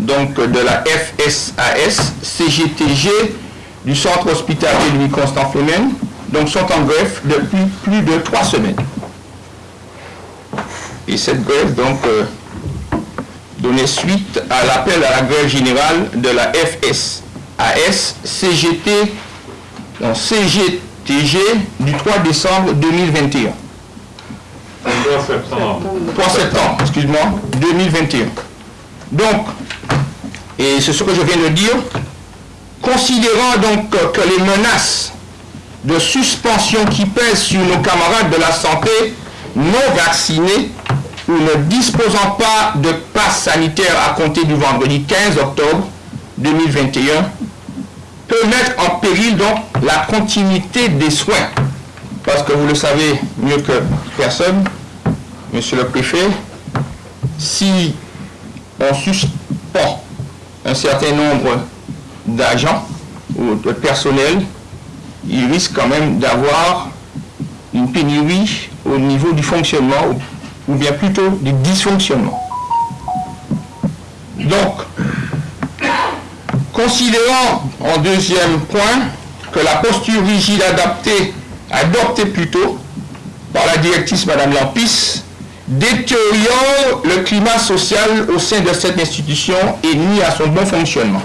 donc de la FSAS, CGTG, du centre hospitalier Louis-Constant Flemen, donc sont en greffe depuis plus de trois semaines. Et cette grève, donc, euh, donnait suite à l'appel à la grève générale de la FSAS CGT, donc CGTG du 3 décembre 2021. 3 septembre. 3 septembre, excuse-moi, 2021. Donc, et c'est ce que je viens de dire, considérant donc que les menaces de suspension qui pèsent sur nos camarades de la santé non vaccinés ou ne disposant pas de passe sanitaire à compter du vendredi 15 octobre 2021 peut mettre en péril donc la continuité des soins. Parce que vous le savez mieux que personne, monsieur le préfet, si on suspend un certain nombre d'agents ou de personnel, il risque quand même d'avoir une pénurie au niveau du fonctionnement, ou bien plutôt du dysfonctionnement. Donc, considérant en deuxième point que la posture rigide adaptée, adoptée plutôt par la directrice Madame Lampis, détériore le climat social au sein de cette institution et nuit à son bon fonctionnement.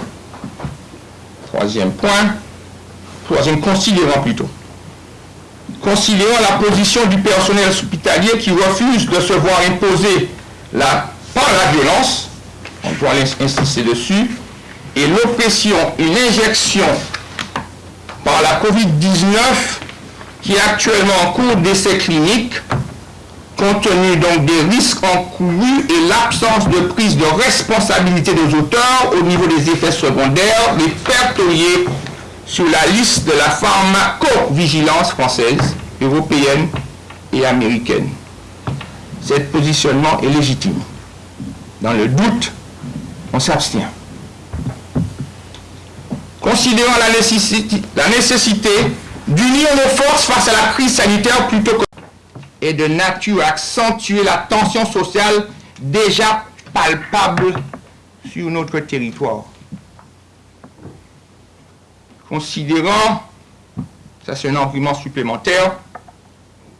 Troisième point, troisième considérant plutôt. Considérant la position du personnel hospitalier qui refuse de se voir imposer la, par la violence, on doit insister dessus, et l'oppression, une injection par la COVID-19 qui est actuellement en cours d'essai clinique, compte tenu donc des risques encourus et l'absence de prise de responsabilité des auteurs au niveau des effets secondaires, répertoriés sur la liste de la pharmacovigilance française, européenne et américaine. Cet positionnement est légitime. Dans le doute, on s'abstient. Considérant la nécessité, la nécessité d'unir nos forces face à la crise sanitaire plutôt que et de nature à accentuer la tension sociale déjà palpable sur notre territoire. Considérant, ça c'est un argument supplémentaire,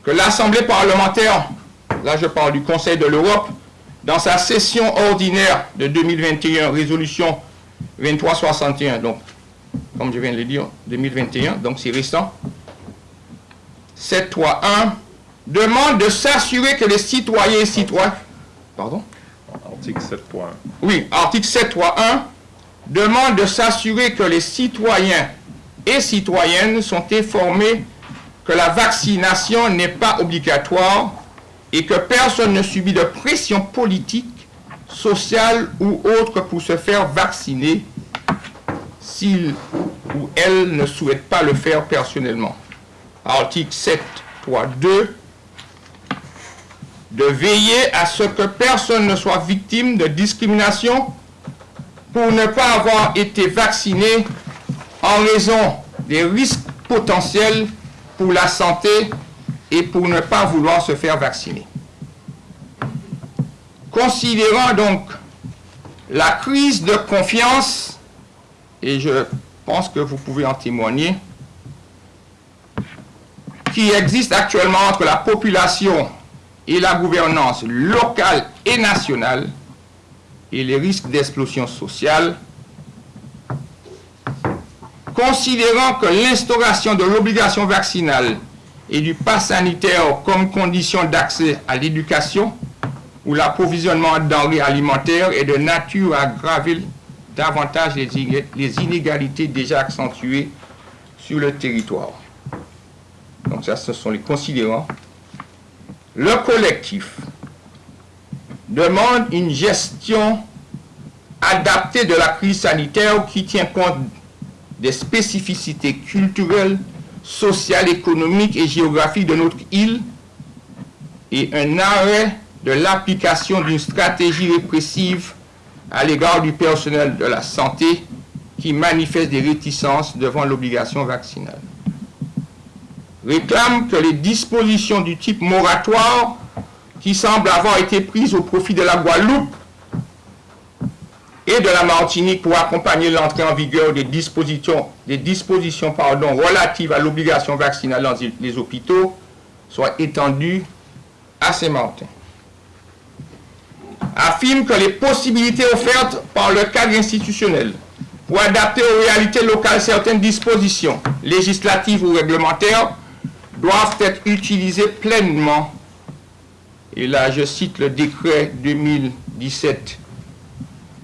que l'Assemblée parlementaire, là je parle du Conseil de l'Europe, dans sa session ordinaire de 2021, résolution 2361, donc comme je viens de le dire, 2021, donc c'est récent, 731 demande de s'assurer que les citoyens et citoyens... Pardon? Article 7.1. Oui, article 7.1 demande de s'assurer que les citoyens et citoyennes sont informés que la vaccination n'est pas obligatoire et que personne ne subit de pression politique, sociale ou autre pour se faire vacciner s'il ou elle ne souhaite pas le faire personnellement. Article 7.3.2 de veiller à ce que personne ne soit victime de discrimination pour ne pas avoir été vacciné en raison des risques potentiels pour la santé et pour ne pas vouloir se faire vacciner. Considérant donc la crise de confiance, et je pense que vous pouvez en témoigner, qui existe actuellement entre la population et la gouvernance locale et nationale et les risques d'explosion sociale, considérant que l'instauration de l'obligation vaccinale et du pass sanitaire comme condition d'accès à l'éducation ou l'approvisionnement denrées alimentaires est de nature à aggraver davantage les inégalités déjà accentuées sur le territoire. Donc ça, ce sont les considérants le collectif demande une gestion adaptée de la crise sanitaire qui tient compte des spécificités culturelles, sociales, économiques et géographiques de notre île et un arrêt de l'application d'une stratégie répressive à l'égard du personnel de la santé qui manifeste des réticences devant l'obligation vaccinale réclame que les dispositions du type moratoire qui semblent avoir été prises au profit de la Guadeloupe et de la Martinique pour accompagner l'entrée en vigueur des dispositions, des dispositions pardon, relatives à l'obligation vaccinale dans les hôpitaux soit étendue à Saint-Martin. Affirme que les possibilités offertes par le cadre institutionnel pour adapter aux réalités locales certaines dispositions législatives ou réglementaires doivent être utilisées pleinement. Et là, je cite le décret 2017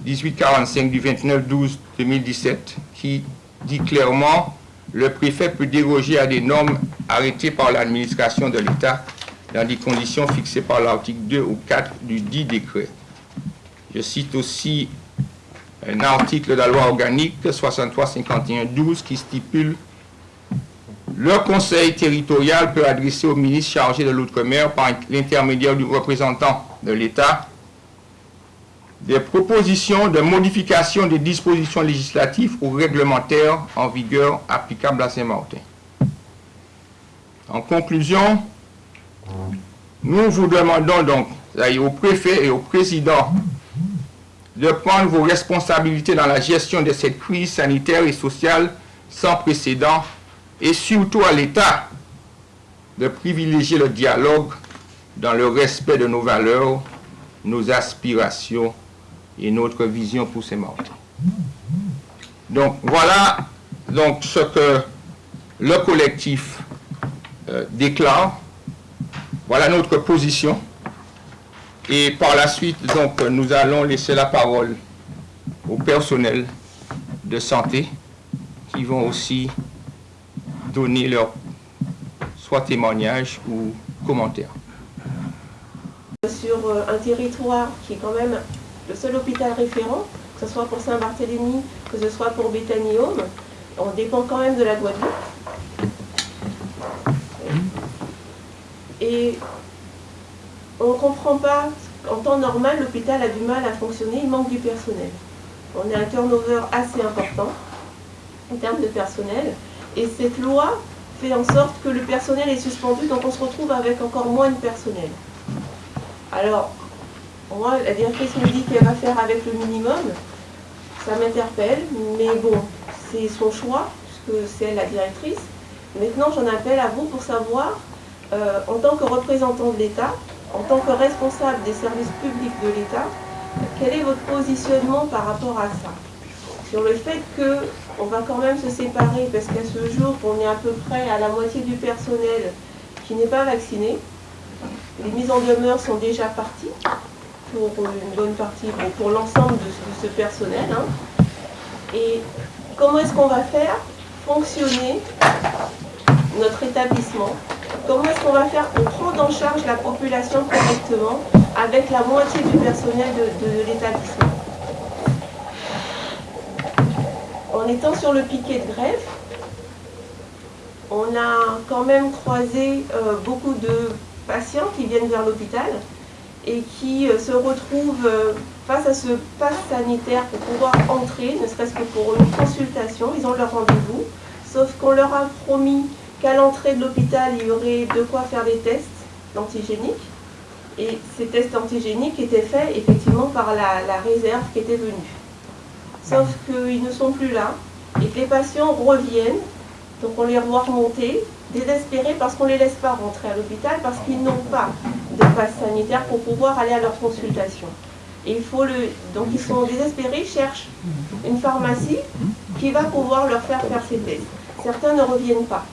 1845 du 29-12-2017 qui dit clairement le préfet peut déroger à des normes arrêtées par l'administration de l'État dans des conditions fixées par l'article 2 ou 4 du dit décret. Je cite aussi un article de la loi organique 63-51-12 qui stipule le conseil territorial peut adresser au ministre chargé de l'outre-mer par l'intermédiaire du représentant de l'État des propositions de modification des dispositions législatives ou réglementaires en vigueur applicables à Saint-Martin. En conclusion, nous vous demandons donc au préfet et au président de prendre vos responsabilités dans la gestion de cette crise sanitaire et sociale sans précédent et surtout à l'État de privilégier le dialogue dans le respect de nos valeurs, nos aspirations et notre vision pour ces morts. Donc voilà donc, ce que le collectif euh, déclare. Voilà notre position. Et par la suite, donc, nous allons laisser la parole au personnel de santé qui vont aussi donner leur soit témoignage ou commentaire. Sur euh, un territoire qui est quand même le seul hôpital référent, que ce soit pour Saint-Barthélemy, que ce soit pour Bethany Home, on dépend quand même de la Guadeloupe. Et on ne comprend pas, en temps normal, l'hôpital a du mal à fonctionner, il manque du personnel. On a un turnover assez important en termes de personnel. Et cette loi fait en sorte que le personnel est suspendu, donc on se retrouve avec encore moins de personnel. Alors, moi, la directrice me dit qu'elle va faire avec le minimum. Ça m'interpelle, mais bon, c'est son choix, puisque c'est la directrice. Maintenant, j'en appelle à vous pour savoir, euh, en tant que représentant de l'État, en tant que responsable des services publics de l'État, quel est votre positionnement par rapport à ça? Sur le fait qu'on va quand même se séparer, parce qu'à ce jour, on est à peu près à la moitié du personnel qui n'est pas vacciné. Les mises en demeure sont déjà parties pour une bonne partie, pour l'ensemble de, ce personnel. Hein. Et comment est-ce qu'on va faire fonctionner notre établissement? Comment est-ce qu'on va faire pour prendre en charge la population correctement avec la moitié du personnel de, l'établissement? En étant sur le piquet de grève, on a quand même croisé euh, beaucoup de patients qui viennent vers l'hôpital et qui euh, se retrouvent euh, face à ce pass sanitaire pour pouvoir entrer, ne serait-ce que pour une consultation, ils ont leur rendez-vous, sauf qu'on leur a promis qu'à l'entrée de l'hôpital, il y aurait de quoi faire des tests antigéniques, et ces tests antigéniques étaient faits effectivement par la, réserve qui était venue. Sauf qu'ils ne sont plus là, et que les patients reviennent, donc on les revoit remonter, désespérés parce qu'on ne les laisse pas rentrer à l'hôpital, parce qu'ils n'ont pas de passe sanitaire pour pouvoir aller à leur consultation. Et il faut le... Donc ils sont désespérés, ils cherchent une pharmacie qui va pouvoir leur faire faire ces tests. Certains ne reviennent pas.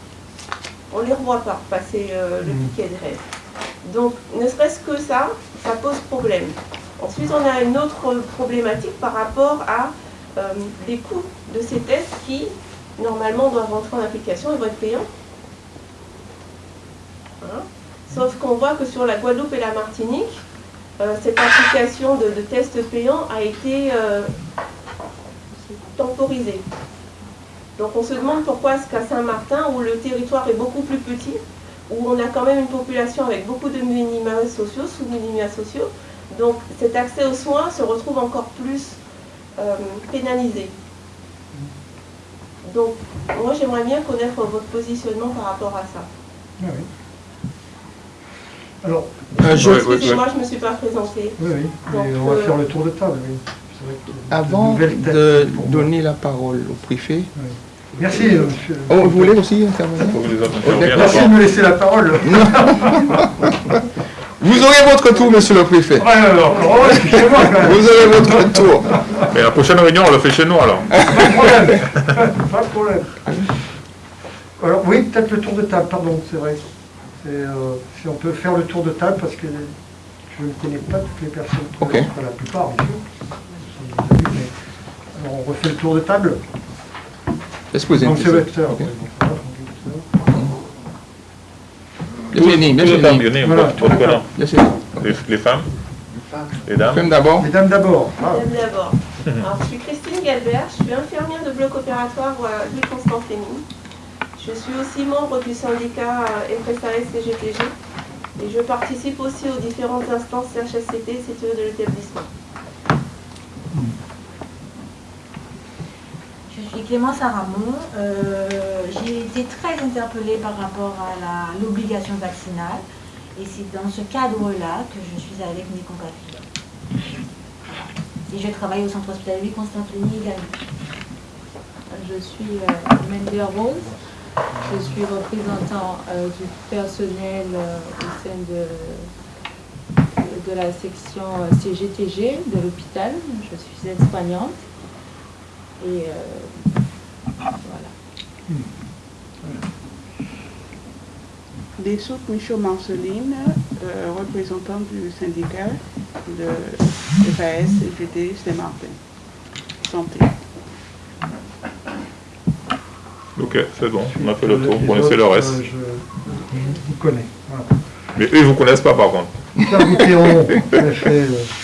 On ne les revoit pas passer euh, le piquet de rêve. Donc, ne serait-ce que ça, ça pose problème. Ensuite, on a une autre problématique par rapport à les coûts de ces tests qui, normalement, doivent rentrer en application et vont être payants. Hein Sauf qu'on voit que sur la Guadeloupe et la Martinique, euh, cette application de, tests payants a été euh, temporisée. Donc on se demande pourquoi est-ce qu'à Saint-Martin, où le territoire est beaucoup plus petit, où on a quand même une population avec beaucoup de minima sociaux, sous-minima sociaux, donc cet accès aux soins se retrouve encore plus euh, pénalisé. Donc moi j'aimerais bien connaître votre positionnement par rapport à ça. Ah oui. Alors, Excusez-moi, je ne me suis pas présentée. Oui, oui, on va faire le tour de table, oui. de Avant de moi. donner la parole au préfet, Merci, euh, monsieur. oh, vous voulez aussi intervenir interviennent Merci de me laisser la parole. Vous aurez votre tour, monsieur le préfet. Ouais, alors. Vous aurez votre tour. Mais la prochaine réunion, on le fait chez nous alors. Pas de problème. Pas de problème. Alors, oui, peut-être le tour de table, pardon, c'est vrai. Euh, si on peut faire le tour de table, parce que je ne connais pas toutes les personnes. Ok. la plupart, bien sûr. Alors, on refait le tour de table. Donc, c'est question. vecteur. Ok. ouais, donc, ça va, on dit vecteur. Les. Bien fini. Les, les femmes Les dames d'abord. Ah, Madame d'abord. Alors, je suis Christine Galbert, je suis infirmière de bloc opératoire euh, Louis Constant Fleming. Je suis aussi membre du syndicat euh, FSAS CGTG et je participe aussi aux différentes instances CHSCT et CTE de l'établissement. Je suis Clémence Aramon. Euh, J'ai été très interpellée par rapport à l'obligation vaccinale. Et c'est dans ce cadre-là que je suis avec mes compatriotes. Et je travaille au centre hospitalier Constantini également. Je suis euh, Rose. Je suis représentant euh, du personnel euh, au sein de, de la section CGTG de l'hôpital. Je suis aide-soignante. Et euh, voilà. Dessouk Michaud Marceline, euh, représentant du syndicat de FAS et GT Saint-Martin. Santé. Ok, c'est bon, on a fait le les tour, vous connaissez le reste. euh, Je je vous connais. Voilà. Mais eux, ils vous connaissent pas par contre. Euh, de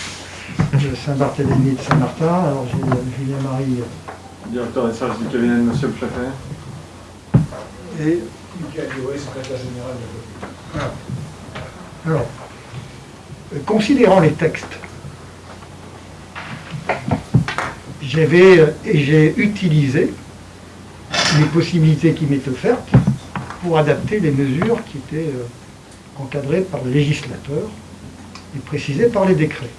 Saint-Barthélemy et de Saint-Martin. Alors, j'ai euh, Julien Marie Directeur des services du cabinet de Monsieur le Préfet. et Michael Duroy, secrétaire général de Voilà. Alors, euh, considérant les textes, j'avais euh, et j'ai utilisé les possibilités qui m'étaient offertes pour adapter les mesures qui étaient euh, encadrées par le législateur et précisées par les décrets.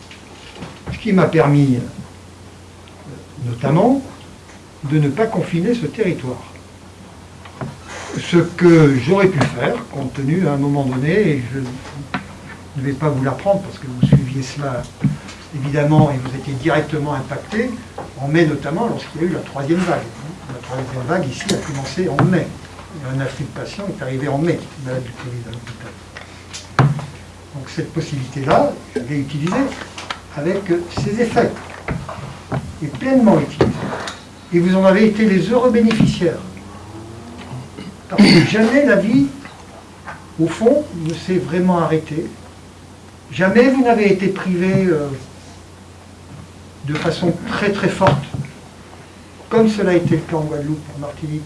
Ce qui m'a permis notamment de ne pas confiner ce territoire ce que j'aurais pu faire, compte tenu à un moment donné, et je ne vais pas vous l'apprendre parce que vous suiviez cela évidemment et vous étiez directement impacté, en mai notamment lorsqu'il y a eu la troisième vague. La troisième vague ici a commencé en mai. Un afflux de patients est arrivé en mai, malade du Covid à l'hôpital. Donc cette possibilité-là, je l'ai utilisée avec ses effets, et pleinement utilisée. Et vous en avez été les heureux bénéficiaires. Parce que jamais la vie, au fond, ne s'est vraiment arrêtée. Jamais vous n'avez été privé euh, de façon très très forte, comme cela a été le cas en Guadeloupe, en Martinique,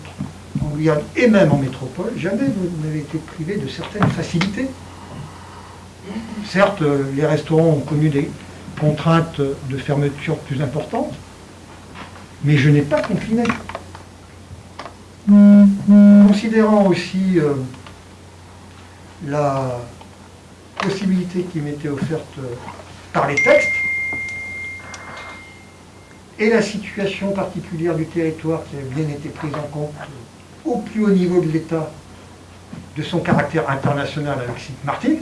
en Guyane et même en métropole. Jamais vous n'avez été privé de certaines facilités. Certes, euh, les restaurants ont connu des contraintes de fermeture plus importantes, mais je n'ai pas confiné. Considérant aussi euh, la possibilité qui m'était offerte euh, par les textes et la situation particulière du territoire qui a bien été prise en compte euh, au plus haut niveau de l'État de son caractère international avec Site Martin,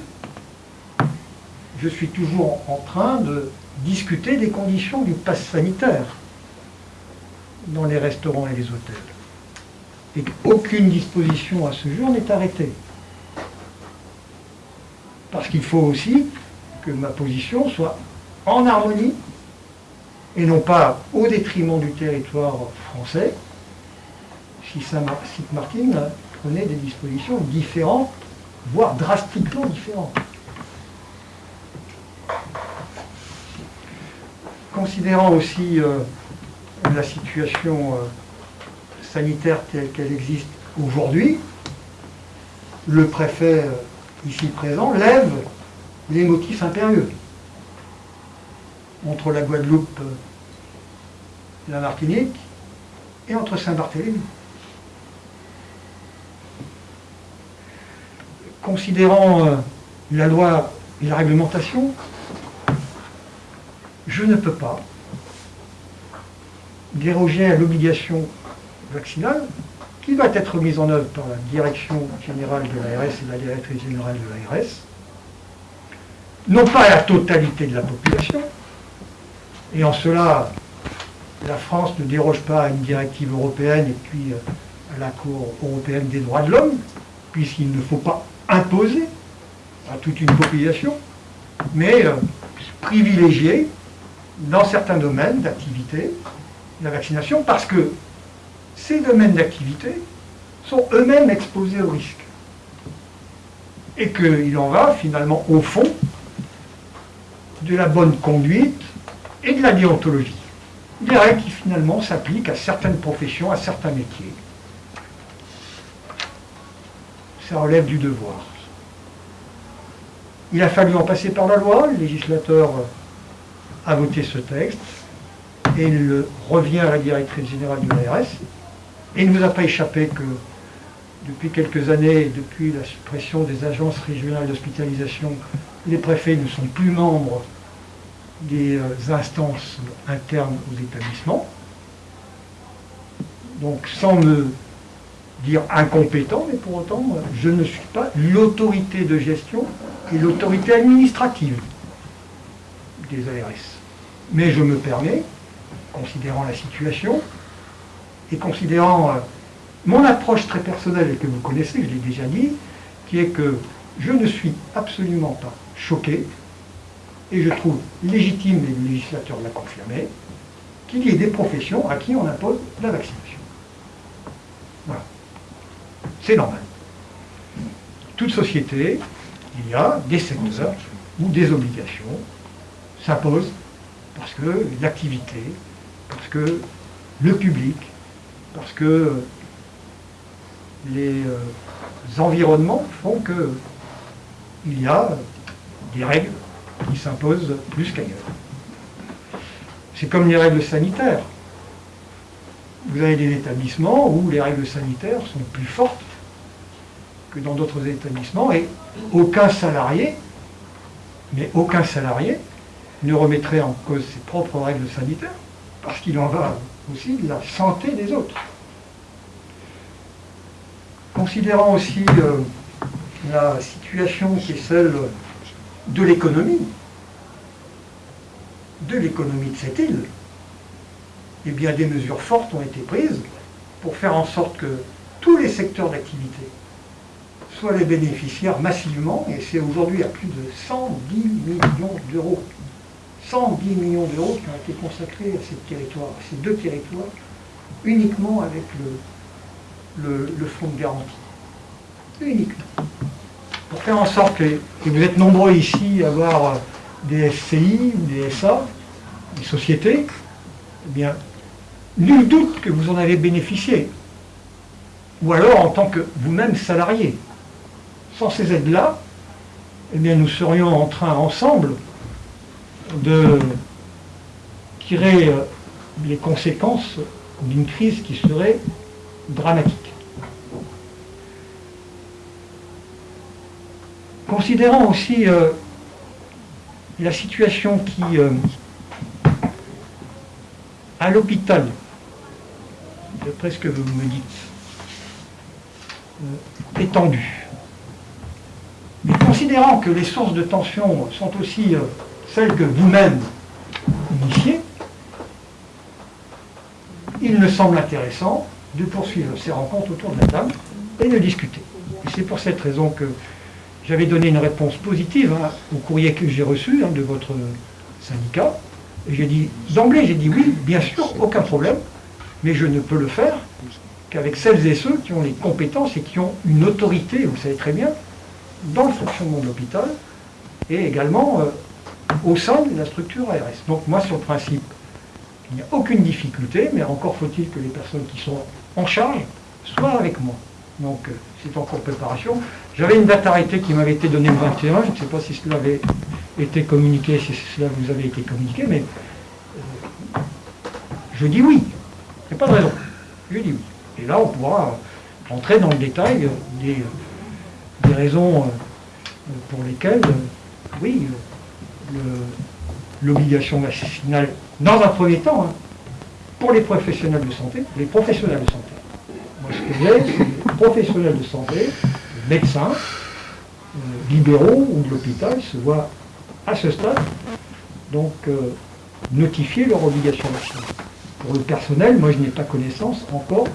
je suis toujours en train de discuter des conditions du pass sanitaire dans les restaurants et les hôtels et qu'aucune disposition à ce jour n'est arrêtée. Parce qu'il faut aussi que ma position soit en harmonie et non pas au détriment du territoire français si Saint-Martin prenait des dispositions différentes, voire drastiquement différentes. Considérant aussi euh, la situation euh, sanitaire telle qu'elle existe aujourd'hui, le préfet euh, ici présent lève les motifs impérieux entre la Guadeloupe et la Martinique et entre Saint-Barthélemy. Considérant la loi et la réglementation, je ne peux pas déroger à l'obligation vaccinale qui va être mise en œuvre par la direction générale de l'ARS et la directrice générale de l'ARS, non pas à la totalité de la population, et en cela, la France ne déroge pas à une directive européenne et puis euh, à la Cour européenne des droits de l'homme, puisqu'il ne faut pas imposer à toute une population, mais euh, privilégier dans certains domaines d'activité la vaccination, parce que ces domaines d'activité sont eux-mêmes exposés au risque. Et qu'il en va finalement au fond de la bonne conduite et de la déontologie. Des règles qui finalement s'appliquent à certaines professions, à certains métiers. Ça relève du devoir. Il a fallu en passer par la loi, le législateur a voté ce texte, et il revient à la directrice générale de l'ARS, et il ne nous a pas échappé que depuis quelques années, depuis la suppression des agences régionales d'hospitalisation, les préfets ne sont plus membres des euh, instances internes aux établissements. Donc sans me dire incompétent, mais pour autant, je ne suis pas l'autorité de gestion et l'autorité administrative des ARS. Mais je me permets, considérant la situation, et considérant euh, mon approche très personnelle et que vous connaissez, je l'ai déjà dit, qui est que je ne suis absolument pas choqué, et je trouve légitime, et le législateur l'a confirmé, qu'il y ait des professions à qui on impose la vaccination. Voilà. C'est normal. Toute société, il y a des secteurs où des obligations s'imposent parce que l'activité, parce que le public, parce que les euh, environnements font qu'il y a des règles qui s'imposent plus qu'ailleurs. C'est comme les règles sanitaires. Vous avez des établissements où les règles sanitaires sont plus fortes que dans d'autres établissements et aucun salarié, mais aucun salarié ne remettrait en cause ses propres règles sanitaires parce qu'il en va aussi de la santé des autres. Considérant aussi euh, la situation qui est celle de l'économie, de l'économie de cette île, eh bien des mesures fortes ont été prises pour faire en sorte que tous les secteurs d'activité soient les bénéficiaires massivement, et c'est aujourd'hui à plus de 110 millions d'euros. 110 millions d'euros qui ont été consacrés à ces territoires, ces deux territoires, uniquement avec le, fonds de garantie. Uniquement pour faire en sorte que, vous êtes nombreux ici à avoir des SCI des SA, des sociétés, eh bien, nul doute que vous en avez bénéficié. Ou alors en tant que vous-même salarié. Sans ces aides-là, eh bien, nous serions en train ensemble de tirer euh, les conséquences d'une crise qui serait dramatique. Considérant aussi euh, la situation qui, euh, à l'hôpital, d'après ce que vous me dites, est tendue, mais considérant que les sources de tension sont aussi celles que vous-même initiez, il me semble intéressant de poursuivre ces rencontres autour de la table et de discuter. c'est pour cette raison que j'avais donné une réponse positive hein, au courrier que j'ai reçu hein, de votre syndicat. Et j'ai dit, d'emblée, j'ai dit oui, bien sûr, aucun problème, mais je ne peux le faire qu'avec celles et ceux qui ont les compétences et qui ont une autorité, vous le savez très bien, dans le fonctionnement de l'hôpital et également euh, au sein de la structure ARS. Donc moi, sur le principe, il n'y a aucune difficulté, mais encore faut-il que les personnes qui sont en charge soient avec moi. Donc euh, c'est en cours de préparation. J'avais une date arrêtée qui m'avait été donnée le 21, je ne sais pas si cela avait été communiqué, si cela vous avait été communiqué, mais euh, je dis oui. Il n'y a pas de raison. Je dis oui. Et là, on pourra entrer dans le détail des, des raisons euh, pour lesquelles, oui, l'obligation vaccinale, dans un premier temps, hein, pour les professionnels de santé, les professionnels de santé. Moi, ce que j'ai, c'est les professionnels de santé, médecins, euh, libéraux ou de l'hôpital se voient à ce stade donc euh, notifier leur obligation vaccinale. Pour le personnel, moi je n'ai pas connaissance encore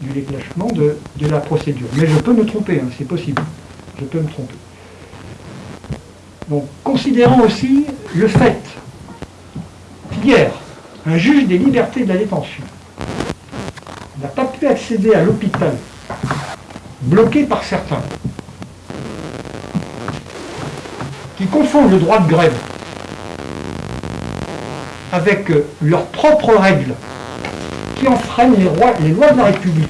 du déclenchement de, de la procédure. Mais je peux me tromper, hein, c'est possible. Je peux me tromper. Donc, considérant aussi le fait qu'hier, un juge des libertés de la détention n'a pas pu accéder à l'hôpital, bloqué par certains, qui confondent le droit de grève avec euh, leurs propres règles, qui enfreignent les, les lois de la République,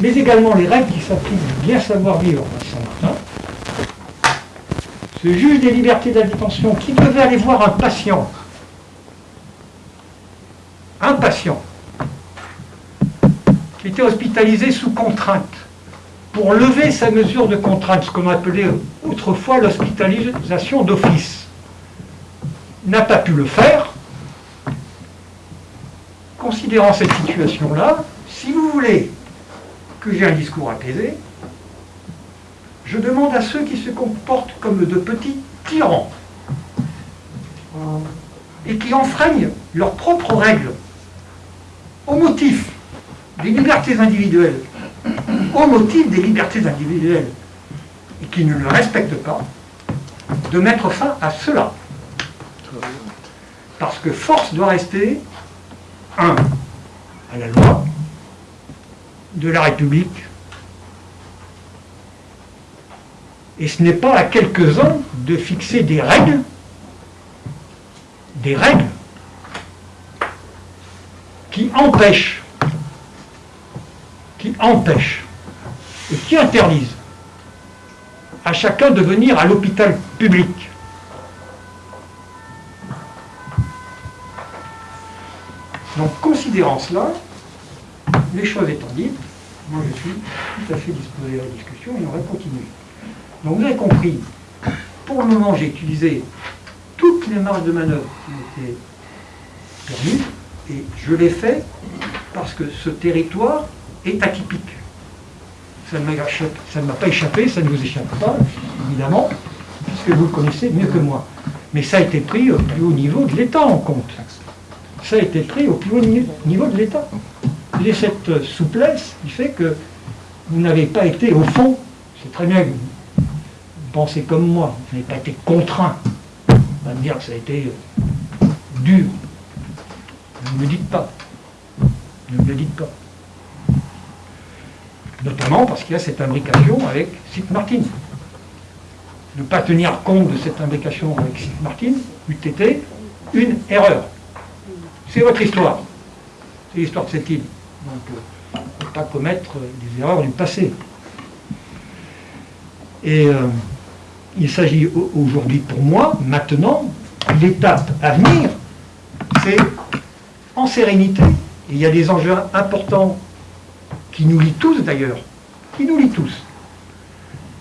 mais également les règles qui s'appliquent bien à Saint-Martin, ce juge des libertés de la détention qui devait aller voir un patient, un patient, qui était hospitalisé sous contrainte, pour lever sa mesure de contrainte, ce qu'on appelait autrefois l'hospitalisation d'office, n'a pas pu le faire, considérant cette situation-là, si vous voulez que j'ai un discours apaisé, je demande à ceux qui se comportent comme de petits tyrans et qui enfreignent leurs propres règles au motif des libertés individuelles, au motif des libertés individuelles, et qui ne le respectent pas, de mettre fin à cela. Parce que force doit rester, un, à la loi de la République, et ce n'est pas à quelques-uns de fixer des règles, des règles qui empêchent, qui empêchent et qui interdisent à chacun de venir à l'hôpital public. Donc, considérant cela, les choses étant dites, moi je suis tout à fait disposé à la discussion et on va continuer. Donc, vous avez compris, pour le moment, j'ai utilisé toutes les marges de manœuvre qui m'étaient permises et je l'ai fait parce que ce territoire est atypique. Ça ne m'a pas échappé, ça ne vous échappe pas, évidemment, puisque vous le connaissez mieux que moi. Mais ça a été pris au plus haut niveau de l'État en compte. Ça a été pris au plus haut ni- niveau de l'État. Et cette euh, souplesse qui fait que vous n'avez pas été, au fond, c'est très bien que pensez comme moi, vous n'avez pas été contraint. On va me dire que ça a été dur. Ne me le dites pas. Ne me le dites pas. Notamment parce qu'il y a cette imbrication avec Site Martin. Ne pas tenir compte de cette imbrication avec Site Martin eût été une erreur. C'est votre histoire. C'est l'histoire de cette île. Donc, euh, ne pas commettre des erreurs du passé. Et euh, il s'agit au- aujourd'hui pour moi, maintenant, l'étape à venir, c'est en sérénité. Et il y a des enjeux importants qui nous lient tous d'ailleurs, qui nous lient tous,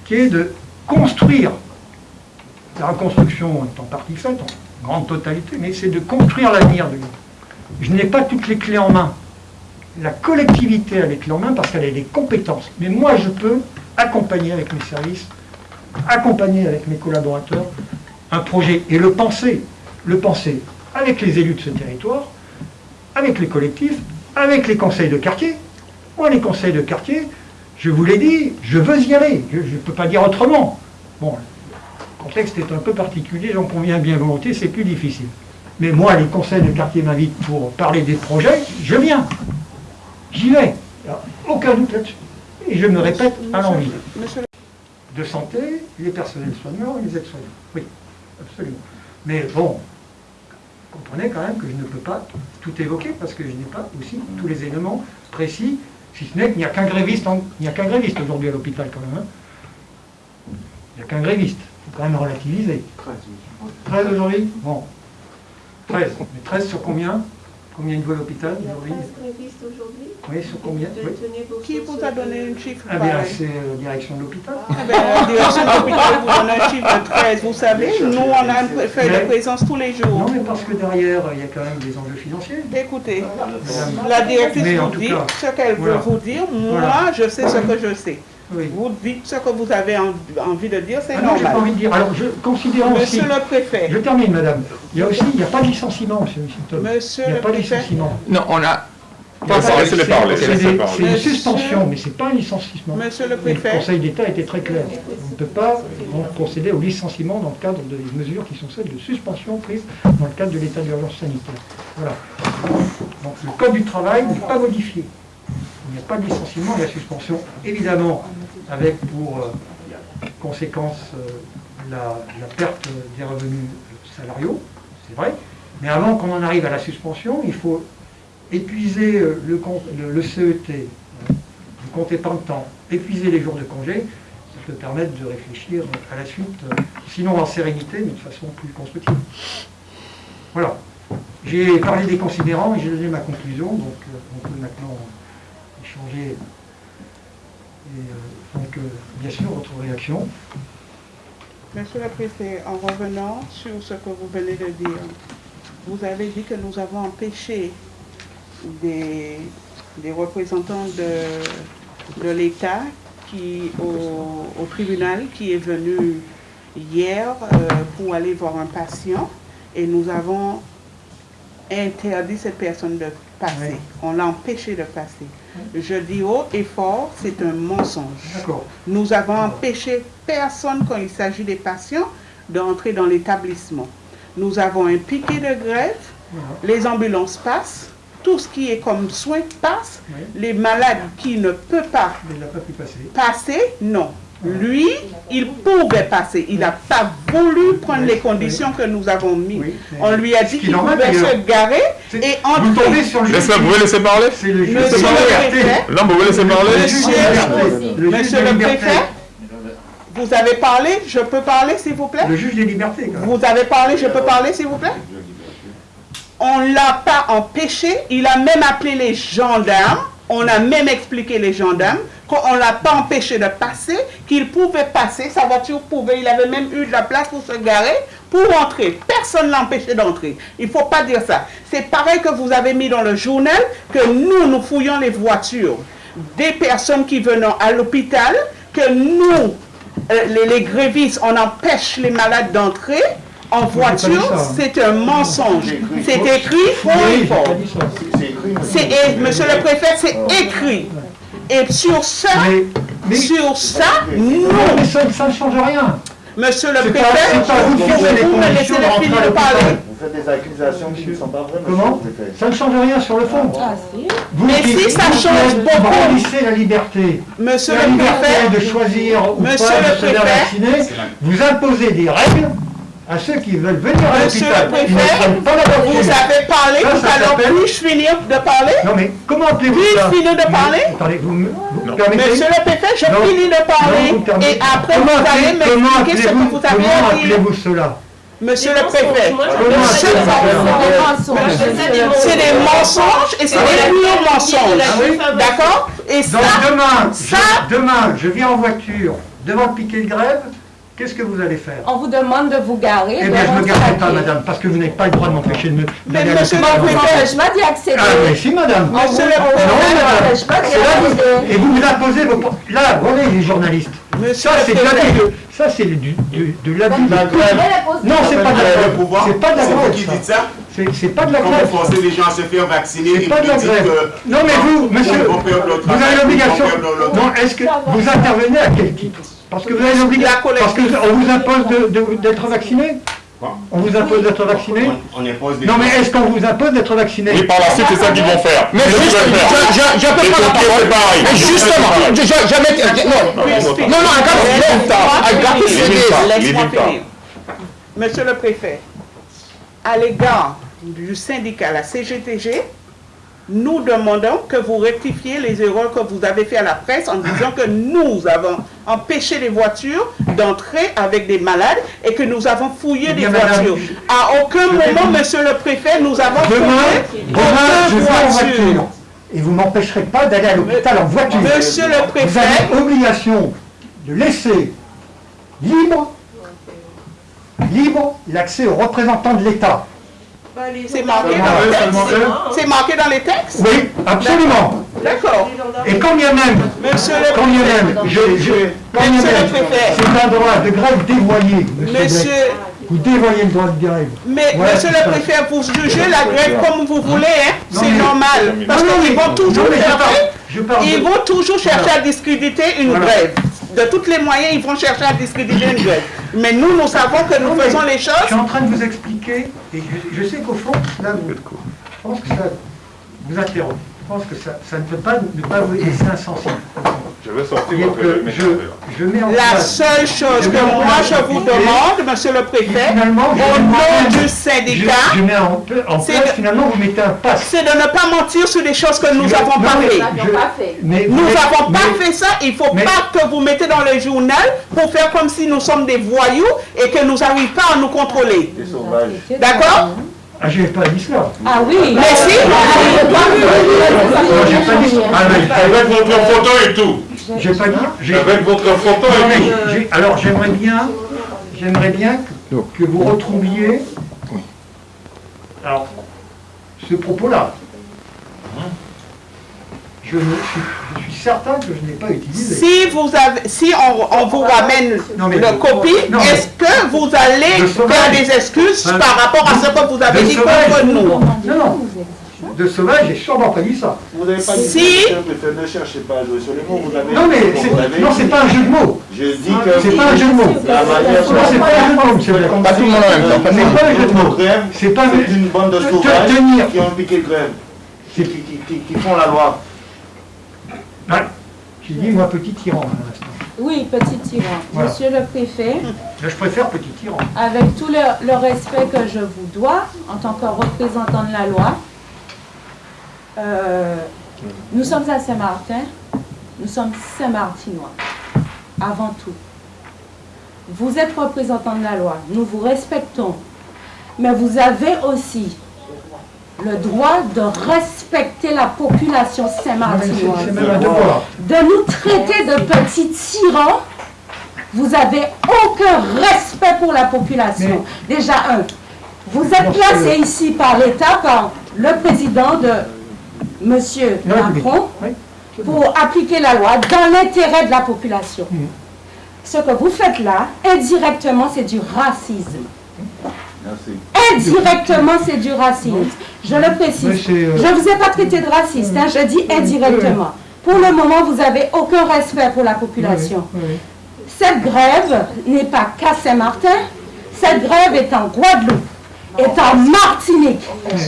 qui est de construire, la reconstruction est en partie faite, en grande totalité, mais c'est de construire l'avenir de. Je n'ai pas toutes les clés en main. La collectivité a les clés en main parce qu'elle a les compétences. Mais moi, je peux accompagner avec mes services, accompagner avec mes collaborateurs un projet et le penser, le penser avec les élus de ce territoire, avec les collectifs, avec les conseils de quartier. Moi, les conseils de quartier, je vous l'ai dit, je veux y aller. Je ne peux pas dire autrement. Bon, le contexte est un peu particulier, j'en conviens bien volontiers, c'est plus difficile. Mais moi, les conseils de quartier m'invitent pour parler des projets, je viens. J'y vais. Aucun doute là-dessus. Et je me répète à l'envie. De santé, les personnels soignants et les aides-soignants. Oui, absolument. Mais bon, comprenez quand même que je ne peux pas tout évoquer parce que je n'ai pas aussi tous les éléments précis, si ce n'est qu'il n'y a qu'un gréviste, aujourd'hui à l'hôpital quand même. hein. Il n'y a qu'un gréviste. Il faut quand même relativiser. 13 aujourd'hui? Bon. 13. Mais 13 sur combien? Combien de vols à l'hôpital Il n'y a aujourd'hui 13 grévistes aujourd'hui. Oui, sur combien Oui. Qui vous a donné une chiffre Ah bien, c'est euh, la direction de l'hôpital. Ah ben, la direction de l'hôpital vous donne un chiffre de 13, vous savez, nous on a un fait de présence tous les jours. Non, mais parce que derrière, il y a quand même des enjeux financiers. Écoutez, la directrice vous dit ce qu'elle veut vous dire, moi Voilà. je sais ce que je sais. Oui. Vous dites ce que vous avez en- envie de dire, c'est Ah non, j'ai pas normal. envie de dire. Alors, je considère aussi. Monsieur le préfet, Je termine, madame. Il y a aussi, il n'y a pas de licenciement, monsieur Simpson. Monsieur Il n'y a le pas de préfet. licenciement. Non, on a Pas parler, C'est une suspension, mais ce n'est pas un licenciement. Monsieur le Et le préfet, Conseil d'État était très clair. On ne peut pas procéder au licenciement dans le cadre des mesures qui sont celles de suspension prises dans le cadre de l'état d'urgence sanitaire. Voilà. Donc le Code du travail n'est pas modifié. Il n'y a pas de licenciement, la suspension, évidemment, avec pour euh, conséquence euh, la, perte des revenus salariaux, c'est vrai. Mais avant qu'on en arrive à la suspension, il faut épuiser euh, le, compte- le- le CET, le compte épargne-temps, épuiser les jours de congé, ça peut permettre de réfléchir à la suite, sinon en sérénité, mais de façon plus constructive. Voilà. J'ai parlé des considérants et j'ai donné ma conclusion, donc on peut maintenant échanger. Et euh, donc, euh, bien sûr, votre réaction. Monsieur le préfet, en revenant sur ce que vous venez de dire, vous avez dit que nous avons empêché des, représentants de, l'État qui au, au tribunal qui est venu hier euh, pour aller voir un patient et nous avons interdit cette personne de passer. Oui. On l'a empêché de passer. Je dis haut et fort, c'est un mensonge. Nous avons empêché personne quand il s'agit des patients d'entrer dans l'établissement. Nous avons un piquet de grève, les ambulances passent, tout ce qui est comme soins passe, Oui. les malades qui ne peuvent pas passer, non. Lui, il pouvait passer. Il n'a pas voulu prendre Oui, les conditions que nous avons mises. Oui, On lui a dit qu'il pouvait se garer et Vous tombez entrer. sur le juge. Laissez, vous pouvez laisser parler? C'est le juge Monsieur le préfet, Non, vous laisser parler? Monsieur-. Le préfet, vous avez parlé, je peux parler s'il vous plaît? Le juge des libertés, quand même. Vous avez parlé, je peux parler s'il vous plaît? On ne l'a pas empêché, il a même appelé les gendarmes, on a même expliqué les gendarmes qu'on ne l'a pas empêché de passer, qu'il pouvait passer, sa voiture pouvait, il avait même eu de la place pour se garer, pour entrer. Personne ne l'a empêché d'entrer. Il ne faut pas dire ça. C'est pareil que vous avez mis dans le journal que nous, nous fouillons les voitures des personnes qui venaient à l'hôpital, que nous, euh, les, les grévistes, on empêche les malades d'entrer en voiture, hein. c'est un mensonge. C'est écrit. C'est écrit, monsieur le préfet, c'est écrit. Et sur ça, Mais, mais, sur ça, non, mais ça, ça ne change rien. Monsieur le pas- préfet, c'est pas vous les vous me laissez finir à de parler. Vous faites des accusations qui ne sont pas vraies, monsieur Comment. Ça ne change rien sur le fond. Ah si. Vous Mais qui- si, ça vous change beaucoup. Vous la liberté. Monsieur la le liberté préfet, de choisir ou Monsieur pas de se faire vacciner. Vous imposez des règles à ceux qui veulent venir à Monsieur l'hôpital. le préfet, vous avez parlé Ça, ça l'heure. s'appelle- Puis-je finir de parler? Non mais comment appelez-vous Puis-je ça? finir de Mais- parler Attendez, vous me vous Non. permettez? Monsieur le préfet, je Non. finis de parler et après Comment vous allez comment m'expliquer ce que vous Comment avez dire. appelez-vous cela? Monsieur Des le préfet, Comment c'est Des mensonges. c'est des mensonges et c'est des purs mensonges. Ah D'accord? Et ça, Donc demain, ça- je, demain, je viens en voiture devant le piquet de grève, qu'est-ce que vous allez faire On vous demande de vous garer. Eh bien, je ne me garerai pas, madame, parce que vous n'avez pas le droit de m'empêcher de me... Mais monsieur l'hôpital. le On vous empêche pas d'y accéder. Ah, mais si, madame Monsieur d'y accéder. Et vous vous imposez vos... Là, regardez les journalistes. monsieur Ça, c'est de l'abus de... Ça, c'est de l'abus de... La grève, Non, c'est pas de la Le grève. pouvoir, C'est pas de la grève, qui ça. dites ça. C'est c'est pas de la grève. vous forcez les gens à se faire vacciner, C'est et pas de la grève. Non, mais vous, monsieur, vous avez l'obligation... Non, est-ce que vous intervenez à quel titre? Parce que vous avez La l'obligation... Parce qu'on vous impose de- de- d'être vacciné Quoi On vous impose d'être vacciné On, on impose des Non, mais est-ce qu'on vous impose d'être vacciné Oui, par la suite, c'est ça qu'ils vont faire. Mais juste, Les prendre la parole. Mais justement, je- non, non, non, pas. finir. Monsieur le préfet, à l'égard du syndicat, la CGTG, nous demandons que vous rectifiez les erreurs que vous avez fait à la presse en disant que nous avons empêché les voitures d'entrer avec des malades et que nous avons fouillé Eh des voitures. À aucun moment, vous- monsieur le préfet, nous avons Demain, fouillé aucune vais en voiture. Et vous m'empêcherez pas d'aller à l'hôpital en voiture. Monsieur le Vous préfet, avez obligation de laisser libre, libre l'accès aux représentants de l'État. C'est marqué eux. C'est marqué dans les textes? Oui, absolument. D'accord. Et quand bien même, Monsieur le quand bien même, je, je, quand bien Monsieur même, c'est un droit de grève dévoyé, monsieur. Vous dévoyez le droit de grève. Mais Voilà monsieur le préfet, vous jugez la grève comme vous voulez, hein c'est normal. Parce qu'ils vont toujours chercher, ils vont toujours à discréditer une Voilà. grève. De tous les moyens, ils vont chercher à discréditer une grève. Mais nous, nous savons que nous Non, faisons les Je choses. suis en train de vous expliquer, et je, je sais qu'au fond, là, vous, je pense que ça vous interroge. Je pense que ça, ça ne peut pas ne pas vous laisser insensible. Je vais sortir votre que je, je mets en La place- seule chose que moi place je vous demande, monsieur le et préfet, au nom du syndicat, je mets en, en C'est place, de- finalement, vous mettez un pass. c'est de ne pas mentir sur des choses que nous Je- pas je- mais- Nous n'avons pas mais- fait ça, il ne faut mais- pas que vous mettez dans le journal pour faire comme si nous sommes des voyous et que nous n'arrivons pas à nous contrôler. Des sauvages. D'accord? Ah, j'ai pas dit cela. Ah oui. Mais si Non, j'ai pas dit Ah, mais- Avec votre photo et tout. J'ai pas dit. j'ai- Avec votre photo et tout. alors j'aimerais bien, j'aimerais bien que, que vous retrouviez alors, ce propos-là. Je, ne suis, je suis certain que je n'ai pas utilisé. Si, vous avez, si on, on vous ramène Non, mais- le copie, mais- est-ce que vous allez Le faire des excuses Hein, par rapport à ce que vous avez le dit sauvage- contre nous? Non, non. De sauvage, j'ai sûrement pas dit ça. Vous n'avez pas dit Si. le préfet, ne cherchez pas à jouer sur les mots. Vous avez Non, mais vous c'est, pas un jeu de mots. Je dis que C'est pas un jeu de mots. Non, c'est pas un jeu de mots, monsieur. Pas tout le monde en même temps. le. C'est pas un jeu de mots. grève, C'est pas c'est une bande de sauvages qui ont piqué grève, qui, qui, qui, qui- qui font la loi. J'ai dit, moi, petit tyran, l'instant. Oui, petit tyran. Voilà. Monsieur le préfet, je préfère petit tyran. avec tout le, le respect que je vous dois en tant que représentant de la loi, euh, nous sommes à Saint-Martin, nous sommes Saint-Martinois, avant tout. Vous êtes représentant de la loi, nous vous respectons, mais vous avez aussi le droit de respecter la population saint-martinoise de nous traiter de petits tyrans, vous avez aucun respect pour la population. Déjà, un, vous êtes placé ici par l'État, par le président de République. Macron, pour appliquer la loi dans l'intérêt de la population. Ce que vous faites là, indirectement, c'est du racisme. Merci. Indirectement, c'est du racisme. Je le précise. euh, Je ne vous ai pas traité de raciste, hein, je dis indirectement. Pour le moment, vous n'avez aucun respect pour la population. Cette grève n'est pas qu'à Saint-Martin, cette grève est en Guadeloupe, est en Martinique.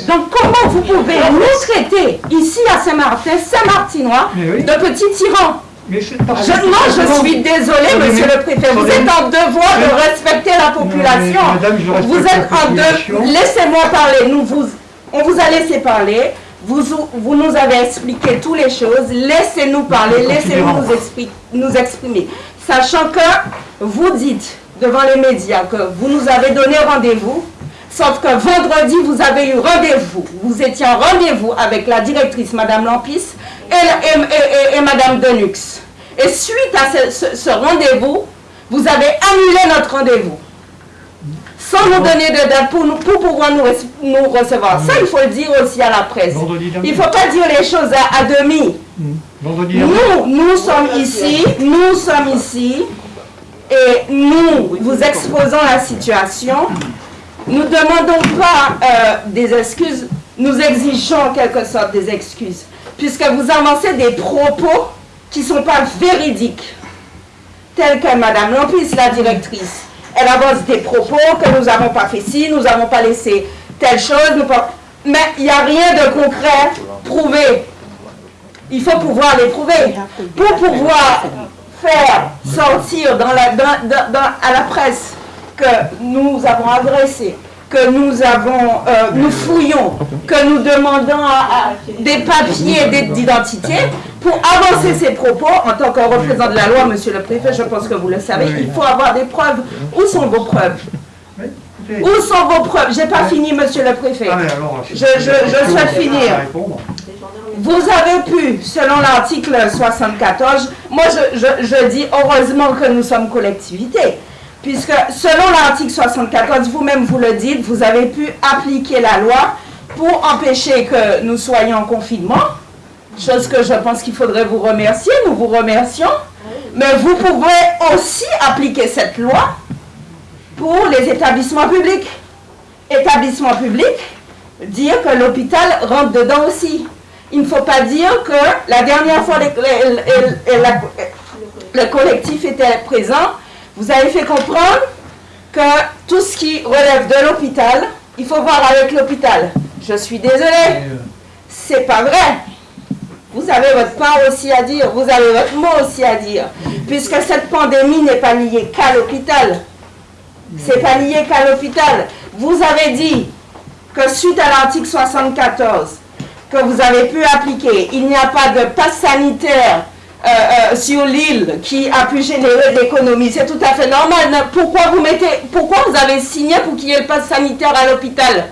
Donc comment vous pouvez nous traiter ici à Saint-Martin, Saint-Martinois, de petits tyrans? Mais je, non, je suis désolée, monsieur le préfet. Vous êtes en devoir de respecter la population. mais madame, je Vous la êtes en devoir. Laissez-moi parler. Nous vous, on vous a laissé parler. Vous, vous nous avez expliqué toutes les choses. Laissez-nous parler. Laissez-nous nous, nous exprimer. Sachant que vous dites devant les médias que vous nous avez donné rendez-vous. Sauf que vendredi, vous avez eu rendez-vous. Vous étiez en rendez-vous avec la directrice, Madame Lampis, et, la- et, et- et- et Madame Denux. Et suite à ce, ce- ce rendez-vous, vous avez annulé notre rendez-vous. Sans nous donner de date pour, nous, pour pouvoir nous, nous recevoir. Ça, il faut le dire aussi à la presse. Il ne faut pas dire les choses à, à demi. Dernier. Nous, nous sommes ici, nous sommes ici, et nous vous exposons la situation. Nous ne demandons pas euh, des excuses, nous exigeons en quelque sorte des excuses, puisque vous avancez des propos qui ne sont pas véridiques, tels que Madame Lampis, la directrice. Elle avance des propos que nous n'avons pas fait ci, nous n'avons pas laissé telle chose, mais il n'y a rien de concret prouvé. Il faut pouvoir les prouver. Pour pouvoir faire sortir à la presse que nous avons agressé que nous avons, euh, nous fouillons, que nous demandons à- à des papiers d'identité, pour avancer ces propos, en tant que représentant de la loi, monsieur le préfet, je pense que vous le savez, il faut avoir des preuves. Où sont vos preuves? Où sont vos preuves? J'ai pas fini, monsieur le préfet. ah, Je- je- je souhaite finir. Vous avez pu, selon l'article 74, moi je, je- je dis heureusement que nous sommes collectivité, puisque selon l'article 74, vous-même vous le dites, vous avez pu appliquer la loi pour empêcher que nous soyons en confinement, chose que je pense qu'il faudrait vous remercier, nous vous remercions, mais vous pouvez aussi appliquer cette loi pour les établissements publics. Établissements publics, dire que l'hôpital rentre dedans aussi. Il ne faut pas dire que la dernière fois le collectif était présent, vous avez fait comprendre que tout ce qui relève de l'hôpital, il faut voir avec l'hôpital. Je suis désolée, c'est pas vrai. Vous avez votre part aussi à dire, vous avez votre mot aussi à dire, puisque cette pandémie n'est pas liée qu'à l'hôpital. C'est pas lié qu'à l'hôpital. Vous avez dit que suite à l'article 74, que vous avez pu appliquer, il n'y a pas de passe sanitaire euh, euh, sur l'île qui a pu générer de l'économie. C'est tout à fait normal. Pourquoi vous mettez, pourquoi vous avez signé pour qu'il y ait le passe sanitaire à l'hôpital?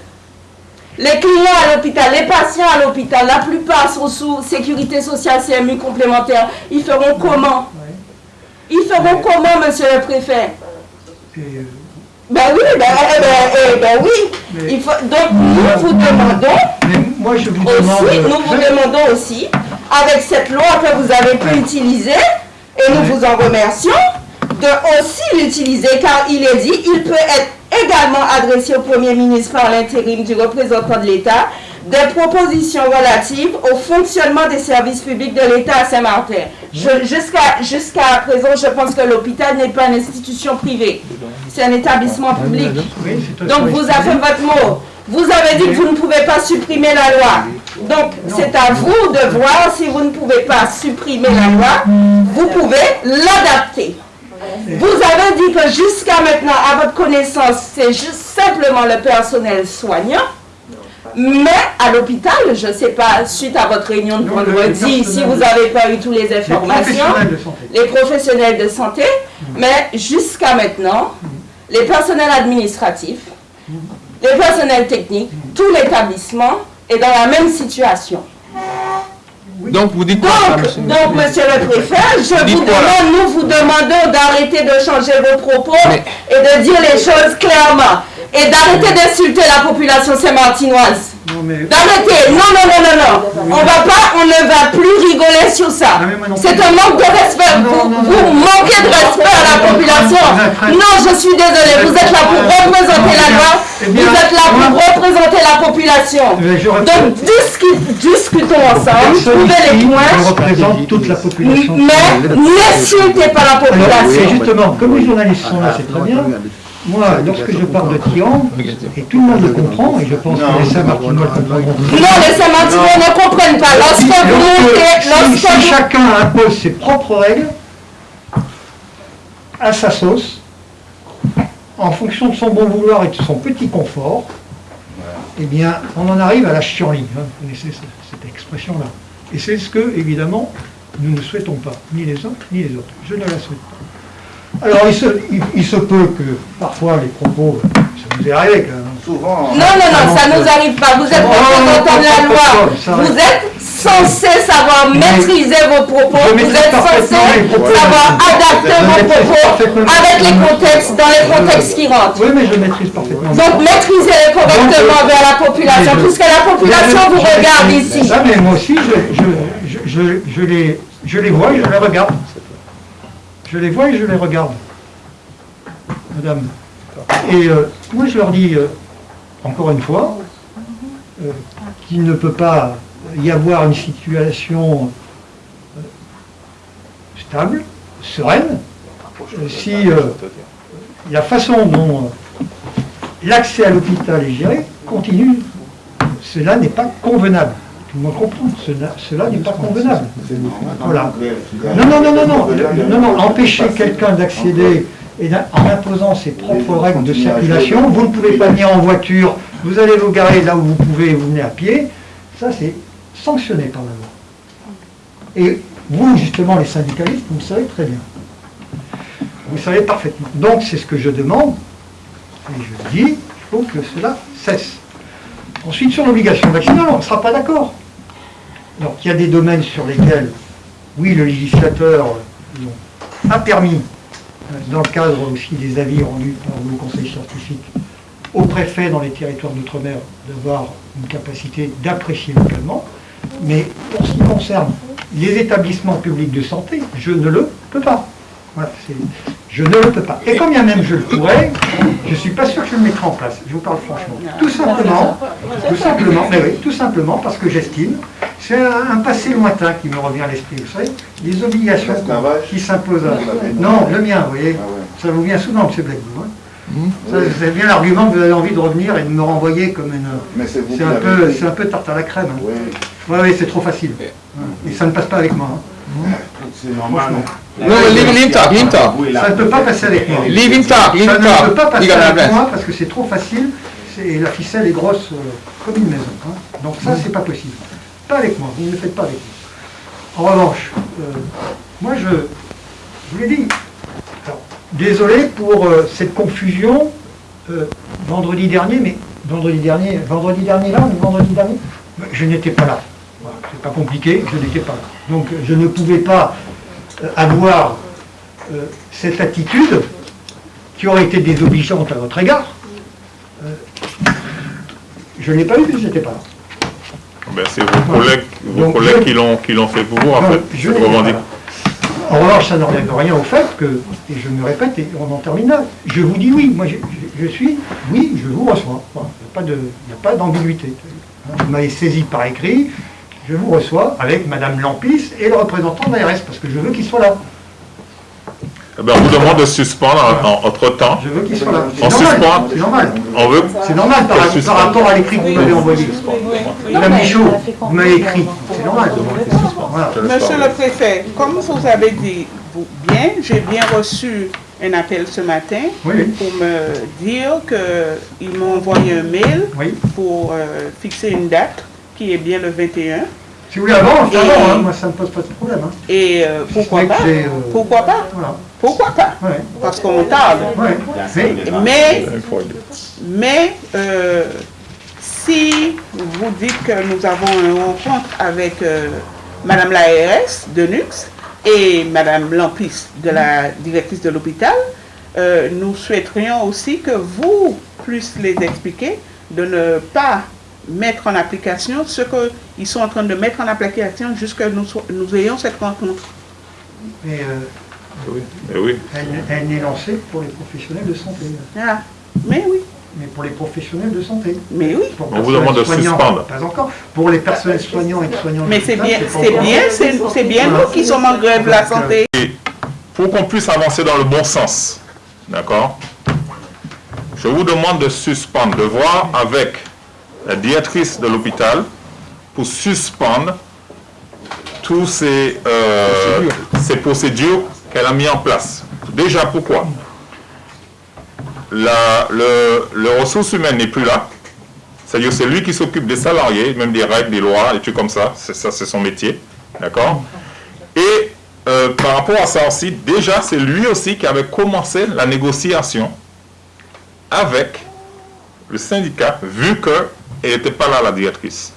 Les clients à l'hôpital, les patients à l'hôpital, la plupart sont sous sécurité sociale CMU complémentaire. Ils feront comment? Ils feront comment, monsieur le préfet? Et, euh, Ben oui, ben, eh ben, eh ben oui. Mais- Il faut, donc nous vous demandons mais moi, je vous aussi, demande... nous vous demandons aussi, avec cette loi que vous avez pu utiliser, et nous vous en remercions, de aussi l'utiliser, car il est dit, il peut être également adressé au Premier ministre par l'intérim du représentant de l'État, des propositions relatives au fonctionnement des services publics de l'État à Saint-Martin. Jusqu'à présent, je pense que l'hôpital n'est pas une institution privée, c'est un établissement public. C'est un Donc vous avez public. votre mot. Vous avez dit que vous ne pouvez pas supprimer la loi. Donc c'est à vous de voir si vous ne pouvez pas supprimer la loi, vous pouvez l'adapter. Vous avez dit que jusqu'à maintenant, à votre connaissance, c'est juste simplement le personnel soignant. Mais à l'hôpital, je ne sais pas, suite à votre réunion de vendredi, si vous n'avez pas eu toutes les informations, les professionnels de santé, mais jusqu'à maintenant, les personnels administratifs, les personnels techniques, tout l'établissement est dans la même situation. Donc vous dites quoi, Donc, monsieur donc, monsieur le préfet, je vous demande, nous vous demandons d'arrêter de changer vos propos Mais- et de dire les choses clairement. Et d'arrêter d'insulter la population saint-martinoise. Mais... D'arrêter. Non, non, non, non, non. On va pas, on ne va plus rigoler sur ça. C'est un manque de respect. Non, Vous, non, vous non. manquez de respect à la population. Non, je suis désolée. Vous êtes là pour représenter la loi. Eh Vous êtes là pour représenter la population. Je représente- Donc, discu- discutons ensemble. Trouvez les points. ne représente toute la population. Mais n'insultez pas la population. justement, comme les journalistes sont là, c'est très bien. Moi, lorsque je parle de triangle, et tout le monde le comprend, et je pense que les Saint-Martinois le comprendront. Non, les Saint-Martinois ne comprennent pas. Lorsque vous montez, si, lorsque si vous chacun impose ses propres règles, à sa sauce, en fonction de son bon vouloir et de son petit confort, eh bien, on en arrive à la chienlit. hein. Vous connaissez ce- cette expression-là. Et c'est ce que, évidemment, nous ne souhaitons pas, ni les uns ni les autres. Je ne la souhaite pas. Alors, il se, il- il se peut que parfois les propos, ça nous est arrivé quand même. Souvent, Non, non, non, ça nous arrive pas. Vous êtes représentant de la loi. Vous êtes censé savoir Mais- maîtriser vos propos. Je Vous êtes censé savoir adapter vos propos avec les contextes, dans les contextes qui rentrent. Oui, mais je maîtrise parfaitement. Donc maîtrisez-les correctement vers la population, je- puisque la population Je- vous regarde je- ici. Ah, mais moi aussi, les, je les vois et je les regarde. Je les vois et je les regarde. Madame. Et euh, moi, je leur dis, euh, encore une fois, euh, qu'il ne peut pas y avoir une situation stable, sereine, si la façon dont l'accès à l'hôpital est géré continue. Cela n'est pas convenable. Tout le monde comprend, cela, cela n'est pas convenable. Voilà. Non, non, non, non, non, le- non, non, empêcher quelqu'un d'accéder et en imposant ses propres règles de circulation, vous ne pouvez pas venir en voiture, vous allez vous garer là où vous pouvez et vous venez à pied, ça c'est sanctionné par la loi. Et vous, justement, les syndicalistes, vous le savez très bien. Vous le savez parfaitement. Donc c'est ce que je demande, et je dis, il faut que cela cesse. Ensuite, sur l'obligation vaccinale, on ne sera pas d'accord. Donc il y a des domaines sur lesquels, oui, le législateur euh, a permis, euh, dans le cadre aussi des avis rendus par le conseil scientifique, au préfet dans les territoires d'outre-mer d'avoir une capacité d'apprécier localement. Mais pour ce qui concerne les établissements publics de santé, je ne le peux pas. Je ne le peux pas. Et quand bien même je le pourrais, je ne suis pas sûr que je le mettrai en place. Je vous parle franchement. Tout simplement, tout simplement, mais oui, tout simplement parce que j'estime, c'est un, un passé lointain qui me revient à l'esprit. Vous savez, les obligations qui s'imposent à... Non, le mien, vous voyez. Ça vous vient souvent, M. Blackwood. hein. Ça, C'est bien l'argument que vous avez envie de revenir et de me renvoyer comme une... Mais c'est un, peu, un peu tarte à la crème. hein. Oui, Ouais, c'est trop facile. Et ça ne passe pas avec moi. hein. c'est normal. No, leave him talk, leave talk. Ça ne peut pas passer avec moi. Leave him talk, leave Ça ne peut pas passer avec moi parce que c'est trop facile. C'est- La ficelle est grosse euh, comme une maison. hein. Donc ça, c'est pas possible. Pas avec moi. Vous ne le faites pas avec moi. En revanche, euh, moi, je, je vous l'ai dit. Alors, désolé pour euh, cette confusion vendredi dernier, mais vendredi dernier, vendredi dernier là, mais vendredi dernier, je n'étais pas là. Voilà, c'est pas compliqué, je n'étais pas là. Donc je ne pouvais pas avoir euh, cette attitude qui aurait été désobligeante à votre égard. Euh, je ne l'ai pas eu je n'étais pas là. Ben, c'est vos collègues, vos Donc, collègues je- qui l'ont qui l'ont fait pour vous, en fait. je revendique. En revanche, ça n'enlève rien au fait que, et je me répète, et on en termine là, je vous dis oui, moi je, suis, oui, je vous reçois. Il n'y a pas d'ambiguïté. Vous m'avez saisi par écrit, je vous reçois avec Madame Lampis et le représentant de l'ARS, parce que je veux qu'il soit là. Eh ben, on vous demande de suspendre en, en- entre-temps. Je veux qu'il soit là. On C'est normal, suspend. c'est normal. On veut. C'est normal par, par rapport à l'écrit que vous m'avez envoyé. Madame Michaud, vous m'avez écrit. C'est normal. Voilà. Monsieur le préfet, comme vous avez dit vous- bien, j'ai bien reçu un appel ce matin oui. pour me dire qu'ils m'ont envoyé un mail Oui. pour euh, fixer une date qui est bien le 21. Si vous voulez avant, Et- avant, hein, moi ça ne me pose pas de problème. hein. Et euh, pourquoi C'est que pas? euh, Pourquoi pas? Voilà. Pourquoi pas? Ouais. Parce qu'on tarde. Ouais. Mais, Mais, euh, si vous dites que nous avons une rencontre avec euh, Madame la ARS de Nux et Madame Lampis de la directrice de l'hôpital, euh, nous souhaiterions aussi que vous puissiez les expliquer de ne pas mettre en application ce qu'ils sont en train de mettre en application jusqu'à nous, nous ayons cette rencontre. mais, euh, Oui. Eh oui. elle, elle n'est lancée pour les professionnels de santé. Ah, mais oui, Mais pour les professionnels de santé. mais oui. Pour On vous demande de suspendre. Pas encore. Pour les personnels soignants et soignants. Mais de c'est bien, c'est bien, c'est c'est bien nous qui sommes en grève de la santé. Pour qu'on puisse avancer dans le bon sens, d'accord Je vous demande de suspendre, de voir avec la directrice de l'hôpital pour suspendre tous ces, euh, ces procédures qu'elle a mis en place. Déjà, pourquoi? La, le, le ressource humaine n'est plus là. C'est-à-dire c'est lui qui s'occupe des salariés, même des règles, des lois, des trucs comme ça. Ça, c'est son métier. D'accord? Et euh, par rapport à ça aussi, déjà, c'est lui aussi qui avait commencé la négociation avec le syndicat, vu qu'elle n'était pas là, la directrice.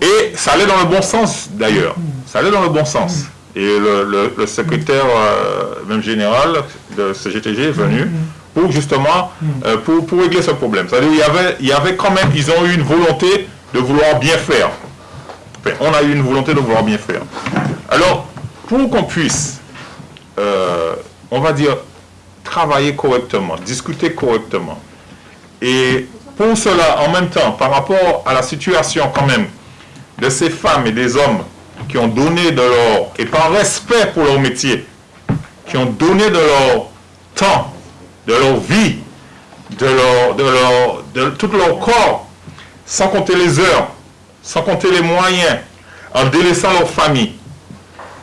Et ça allait dans le bon sens, d'ailleurs. Ça allait dans le bon sens. Et le, secrétaire, euh, même général de CGTG est venu pour justement, euh, pour, pour régler ce problème. C'est-à-dire il y avait, il y avait quand même, ils ont eu une volonté de vouloir bien faire. Enfin, on a eu une volonté de vouloir bien faire. Alors, pour qu'on puisse, euh, on va dire, travailler correctement, discuter correctement, et pour cela, en même temps, par rapport à la situation quand même de ces femmes et des hommes qui ont donné de leur, et par respect pour leur métier, qui ont donné de leur temps, de leur vie, de leur, de leur, de tout leur corps, sans compter les heures, sans compter les moyens, en délaissant leur famille.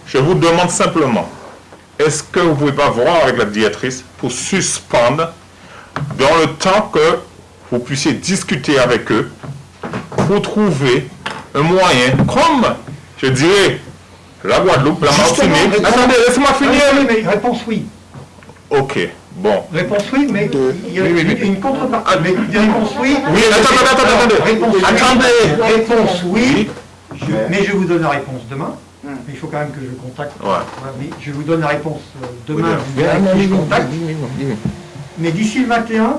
Je vous demande simplement est-ce que vous pouvez pas voir avec la directrice pour suspendre dans le temps que vous puissiez discuter avec eux pour trouver un moyen, comme, je dirais, la Guadeloupe, la Justement, Martinique. réponse- Attendez, laissez-moi finir. Oui, mais réponse oui. Ok, bon. Réponse oui, mais il y a une, une contrepartie. Mais des réponses oui. Oui, attendez. Réponse oui. Attendez. Réponse oui. Je- mais je vous donne la réponse demain. Mais il faut quand même que je contacte. Ouais. Mais je vous donne la réponse euh, demain. Oui, vous verrez qui je contacte. Mais d'ici le 21,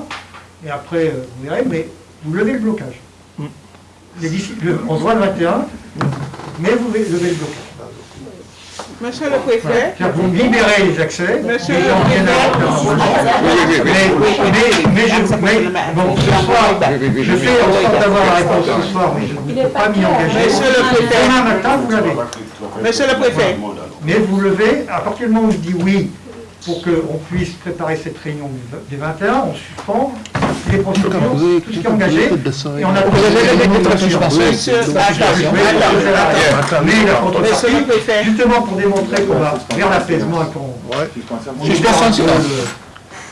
et après euh, vous verrez, mais vous levez le blocage. Le- on se voit le 21, mais vous levez le blocage. Monsieur le préfet, vous libérez les accès, Monsieur les le gens préfet. mais, mais, mais je, mais, bon, ce soir, je fais en sorte d'avoir la réponse ce soir, mais je ne peux pas m'y engager. Monsieur le préfet. Demain matin, vous l'avez. Monsieur le préfet, Mais vous levez, à partir du moment où je dis oui, pour qu'on puisse préparer cette réunion des 21, on suspend les procédures, tout ce qui est engagé, et on préfet. justement pour démontrer qu'on va vers l'apaisement et qu'on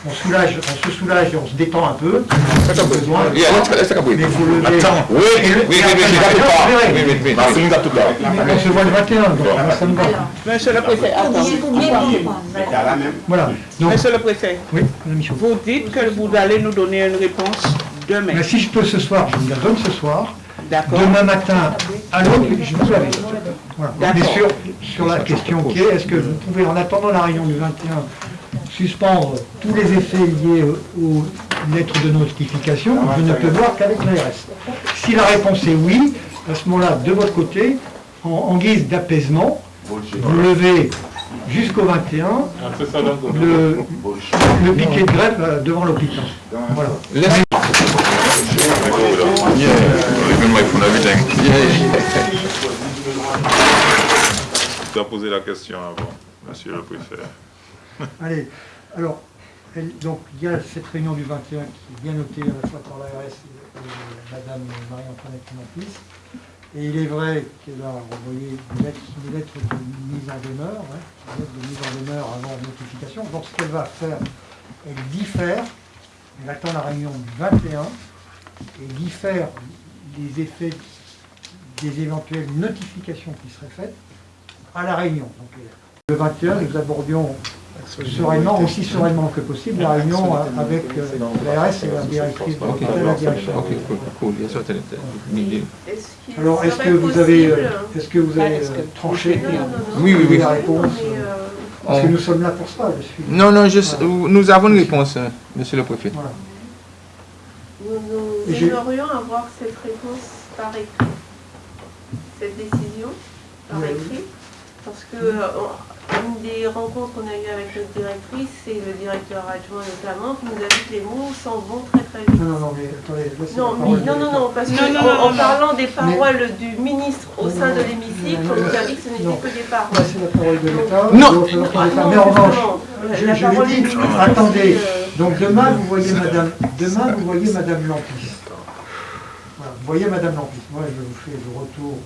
on on soulage, on se soulage et on se détend un peu. Mais vous levez. Attends, Oui, oui, oui, oui. On se voit le 21, donc ça me va. monsieur le préfet, attends. Voilà. Donc, Monsieur le préfet, vous dites que vous allez nous donner une réponse demain. Mais si je peux ce soir, je vous la donne ce soir. D'accord Demain matin, à l'aube, je vous l'avais. Voilà. Mais D'accord. sur, sur la question qui est, est-ce que vous pouvez, en attendant la réunion du 21, suspendre tous les effets liés aux, lettres de notification Je ne peux voir qu'avec l'ARS. Si la réponse est oui, à ce moment-là, de votre côté, en, en guise d'apaisement, vous levez jusqu'au 21 le, le piquet de grève euh, devant l'hôpital. Voilà. Tu poser la question avant, monsieur le préfet. Allez, alors, il y a cette réunion du 21 qui est bien notée à la fois par l'ARS et, Madame Marie-Antoinette Monfils. Et il est vrai qu'elle a envoyé des lettres de mise en demeure, hein, des lettres de mise en demeure avant notification. Donc ce qu'elle va faire, elle diffère, elle attend la réunion du 21 et diffère les effets des éventuelles notifications qui seraient faites à la réunion. Le 21, nous abordions sereinement, aussi sereinement que possible, la réunion euh, avec euh, l'ARS et la directrice de la direction. it is. Est-ce Alors, que vous avez, euh, est-ce que vous avez euh, tranché Non, non, non, non. Oui, oui, oui. la réponse euh, euh, Parce que nous sommes là pour ça, je suis. Non, non, je- nous avons une réponse, euh, monsieur le préfet. Voilà. Nous, aimerions avoir cette réponse par écrit, cette décision par Oui. écrit, parce que euh, une des rencontres qu'on a eues avec notre directrice et le directeur adjoint notamment, qui nous a dit que les mots s'en vont très très vite. Non, non, non, mais attendez, Non, mais- parole de non, non, non, parce Non, que non, en, non, en non. parlant des paroles du ministre au sein de l'hémicycle, on nous a dit que ce Non. n'était que des Là, paroles. c'est la parole de l'État. Non. de. Ah, Mais en non, revanche, je, la je parole dit, ministre attendez, euh, donc demain vous voyez Madame, demain vous voyez Madame Lampis. Voilà, vous voyez Madame Lampis. Moi je vous fais le retour